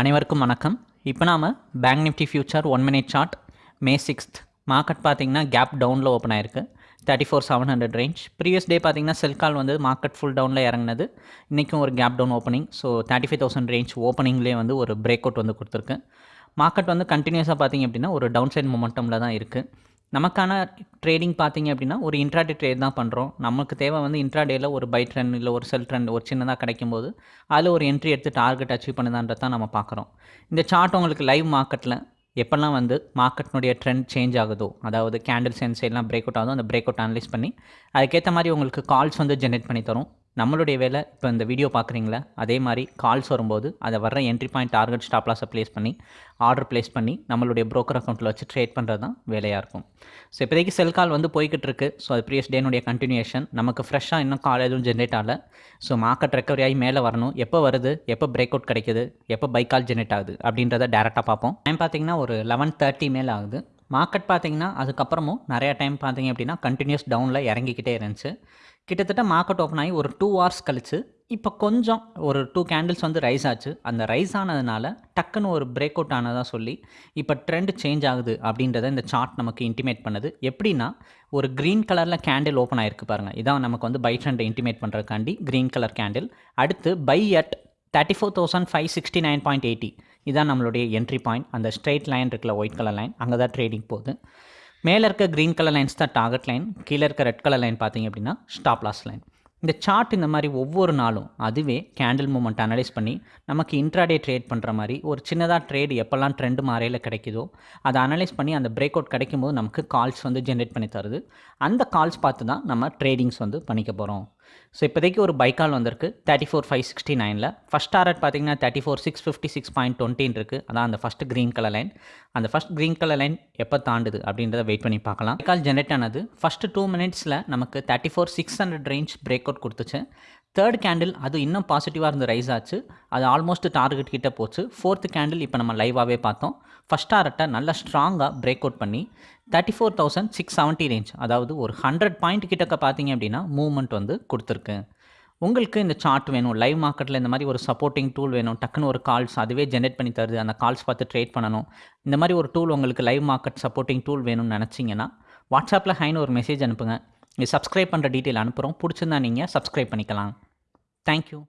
அனைவருக்கும் வணக்கம். இப்போ நாம் Bank Nifty future one minute chart May sixth market பார்த்தீங்கன்னா கேப் டவுனில் ஓப்பன் ஆயிருக்கு. Thirty four seven hundred range previous day பார்த்திங்கன்னா செல் கால் வந்து மார்க்கெட் ஃபுல் டவுனில் இறங்குனது. இன்றைக்கும் ஒரு gap down opening so thirty five thousand range ஓப்பனிங்லேயே வந்து ஒரு பிரேக் அவுட் வந்து கொடுத்துருக்கு. மார்க்கெட் வந்து கண்டினியூஸாக பார்த்தீங்க அப்படின்னா ஒரு டவுன் சைட் மொமெண்டமில் தான் இருக்குது நமக்கான ட்ரேடிங் பார்த்தீங்க அப்படின்னா ஒரு இன்ட்ராடே ட்ரேட் தான் பண்ணுறோம் நமக்கு தேவை வந்து இன்ட்ராடேயில் ஒரு பை ட்ரெண்ட் இல்லை ஒரு செல் ட்ரெண்ட் ஒரு சின்னதாக கிடைக்கும் போது அதில் ஒரு என்ட்ரி எடுத்து டார்கெட் அச்சீவ் பண்ணுதான்றது தான் நம்ம பார்க்குறோம். இந்த சார்ட் உங்களுக்கு லைவ் மார்க்கெட்டில் எப்போல்லாம் வந்து மார்க்கெட்னுடைய ட்ரெண்ட் சேஞ்ச் ஆகுதோ அதாவது கேண்டில் சென்ஸ் எல்லாம் பிரேக் அவுட் ஆகுதோ அந்த பிரேக் அவுட் அனலைஸ் பண்ணி அதுக்கேற்ற மாதிரி உங்களுக்கு கால்ஸ் வந்து ஜென்ரேட் பண்ணி தரும். நம்மளுடைய வேலை இப்போ இந்த வீடியோ பார்க்குறீங்களா? அதே மாதிரி கால்ஸ் வரும்போது அதை வர்ற என்ட்ரி பாயிண்ட் டார்கெட் ஸ்டாப் லாஸை ப்ளேஸ் பண்ணி ஆர்டர் ப்ளேஸ் பண்ணி நம்மளுடைய ப்ரோக்கர் அக்கௌண்ட்டில் வச்சு ட்ரேட் பண்ணுறது தான் வேலையாக இருக்கும். ஸோ இப்போதைக்கு செல் கால் வந்து போய்கிட்டு இருக்கு. ஸோ அது ப்ரீவியஸ் டேனுடைய கண்டினியூஷன் நமக்கு ஃப்ரெஷ்ஷாக இன்னும் கால் எதுவும் ஜென்ரேட் ஆகலை. ஸோ மார்க்கெட் ரெக்கவரி ஆகி மேலே வரணும். எப்போ வருது? எப்போ பிரேக் அவுட் கிடைக்குது? எப்போ பைக் கால் ஜென்ரேட் ஆகுது? அப்படின்றத டேரெக்டாக பார்ப்போம். டைம் பார்த்தீங்கன்னா ஒரு லெவன் தேர்ட்டி மேலே ஆகுது. மார்க்கெட் பார்த்தீங்கன்னா அதுக்கப்புறமும் நிறையா டைம் பார்த்தீங்க அப்படின்னா கண்டினியூஸ் டவுனில் இறங்கிக்கிட்டே இருந்துச்சு. கிட்டத்தட்ட மார்க்கெட் ஓப்பன் ஆகி ஒரு டூ ஹவர்ஸ் கழித்து இப்போ கொஞ்சம் ஒரு டூ கேண்டில்ஸ் வந்து ரைஸ் ஆச்சு. அந்த ரைஸ் ஆனதுனால டக்குன்னு ஒரு பிரேக் அவுட் ஆனதாக சொல்லி இப்போ ட்ரெண்ட் சேஞ்ச் ஆகுது அப்படின்றத இந்த சார்ட் நமக்கு இன்டிமேட் பண்ணுது. எப்படின்னா ஒரு க்ரீன் கலரில் கேண்டில் ஓப்பன் ஆகிருக்கு பாருங்கள் இதான் நமக்கு வந்து பை ட்ரெண்டை இன்டிமேட் பண்ணுறதுக்காண்டி க்ரீன் கலர் கேண்டில் அடுத்து buy at thirty four thousand five sixty nine point eighty இதான் நம்மளுடைய என்ட்ரி பாயிண்ட் அந்த ஸ்ட்ரெயிட் லைன் இருக்குல்ல ஒயிட் கலர் லைன் அங்கே தான் ட்ரேடிங் போகுது. மேலே இருக்க க்ரீன் கலர் லைன்ஸ் தான் டார்கெட் லைன் கீழே இருக்க ரெட் கலர் லைன் பார்த்தீங்க அப்படின்னா ஸ்டாப் லாஸ் லைன் இந்த சார்ட் இந்த மாதிரி ஒவ்வொரு நாளும் அதுவே கேண்டில் மூமெண்ட் அனலைஸ் பண்ணி நமக்கு இன்ட்ராடே ட்ரேட் பண்ணுற மாதிரி ஒரு சின்னதாக ட்ரேடு எப்போல்லாம் ட்ரெண்டு மாறையில் கிடைக்குதோ அதை அனலைஸ் பண்ணி அந்த பிரேக் அவுட் கிடைக்கும்போது நமக்கு கால்ஸ் வந்து ஜென்ரேட் பண்ணி தருது. அந்த கால்ஸ் பார்த்து தான் நம்ம ட்ரேடிங்ஸ் வந்து பண்ணிக்க போகிறோம் ஸோ இப்போதைக்கு ஒரு பைக்கால் வந்திருக்கு. தேர்ட்டி ஃபோர் ஃபைவ் சிக்ஸ்டி நைனில் ஃபஸ்ட் டாரட் பார்த்தீங்கன்னா thirty four six fifty six point டுவெண்ட்டின் இருக்குது அதான் அந்த ஃபஸ்ட் க்ரீன் கலர் லைன் அந்த ஃபஸ்ட் க்ரீன் கலர் லைன் எப்போ தாண்டுது அப்படின்றத வெயிட் பண்ணி பார்க்கலாம். பைக்கால் கால் ஜென்ரேட் ஆனது. ஃபஸ்ட்டு டூ மினிட்ஸில் நமக்கு thirty four six hundred range break out கொடுத்துச்சு. தேர்ட் கேண்டில் அது இன்னும் பாசிட்டிவாக இருந்து ரைஸ் ஆச்சு. அது ஆல்மோஸ்ட் டார்கெட் கிட்டே போச்சு. ஃபோர்த்து கேண்டில் இப்போ நம்ம லைவாகவே பார்த்தோம். ஃபஸ்ட் டாரட்டை நல்லா ஸ்ட்ராங்காக பிரேக் அவுட் பண்ணி thirty four thousand six seventy range அதாவது ஒரு ஹண்ட்ரட் பாயிண்ட் கிட்டக்க பார்த்தீங்க அப்படின்னா மூவ்மெண்ட் வந்து கொடுத்துருக்கு. உங்களுக்கு இந்த சார்ட் வேணும் லைவ் மார்க்கெட்டில் இந்த மாதிரி ஒரு சப்போர்ட்டிங் டூல் வேணும் டக்குன்னு ஒரு கால்ஸ் அதுவே ஜென்ரேட் பண்ணி தருது அந்த கால்ஸ் பார்த்து ட்ரேட் பண்ணணும். இந்த மாதிரி ஒரு டூல் உங்களுக்கு லைவ் மார்க்கெட் சப்போர்ட்டிங் டூல் வேணும்னு நினச்சிங்கன்னா வாட்ஸ்அப்பில் ஹைன்னு ஒரு மெசேஜ் அனுப்புங்க. சப்ஸ்கிரைப் பண்ணுற டீட்டெயில் அனுப்புகிறோம் பிடிச்சிருந்தா நீங்கள் சப்ஸ்கிரைப் பண்ணிக்கலாம். தேங்க்யூ